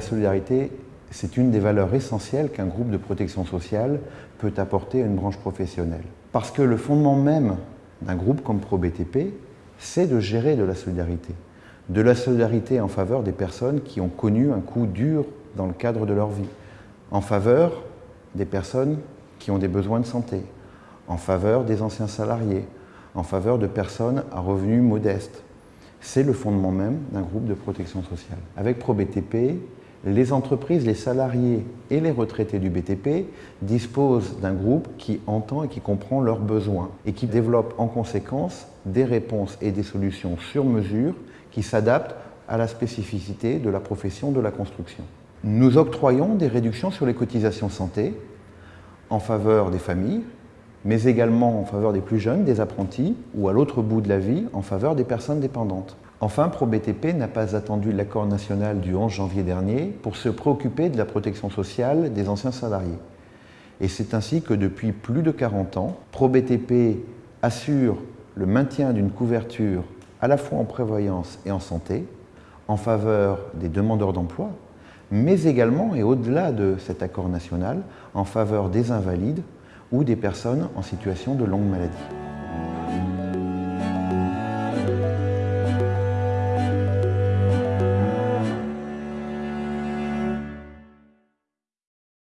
solidarité, c'est une des valeurs essentielles qu'un groupe de protection sociale peut apporter à une branche professionnelle. Parce que le fondement même d'un groupe comme ProBTP, c'est de gérer de la solidarité. De la solidarité en faveur des personnes qui ont connu un coup dur dans le cadre de leur vie, en faveur des personnes qui ont des besoins de santé, en faveur des anciens salariés, en faveur de personnes à revenus modestes. C'est le fondement même d'un groupe de protection sociale. Avec ProBTP, les entreprises, les salariés et les retraités du BTP disposent d'un groupe qui entend et qui comprend leurs besoins et qui développe en conséquence des réponses et des solutions sur mesure qui s'adaptent à la spécificité de la profession de la construction. Nous octroyons des réductions sur les cotisations santé en faveur des familles, mais également en faveur des plus jeunes, des apprentis, ou à l'autre bout de la vie, en faveur des personnes dépendantes. Enfin, ProBTP n'a pas attendu l'accord national du 11 janvier dernier pour se préoccuper de la protection sociale des anciens salariés. Et c'est ainsi que depuis plus de 40 ans, ProBTP assure le maintien d'une couverture à la fois en prévoyance et en santé, en faveur des demandeurs d'emploi, mais également et au-delà de cet accord national, en faveur des invalides ou des personnes en situation de longue maladie.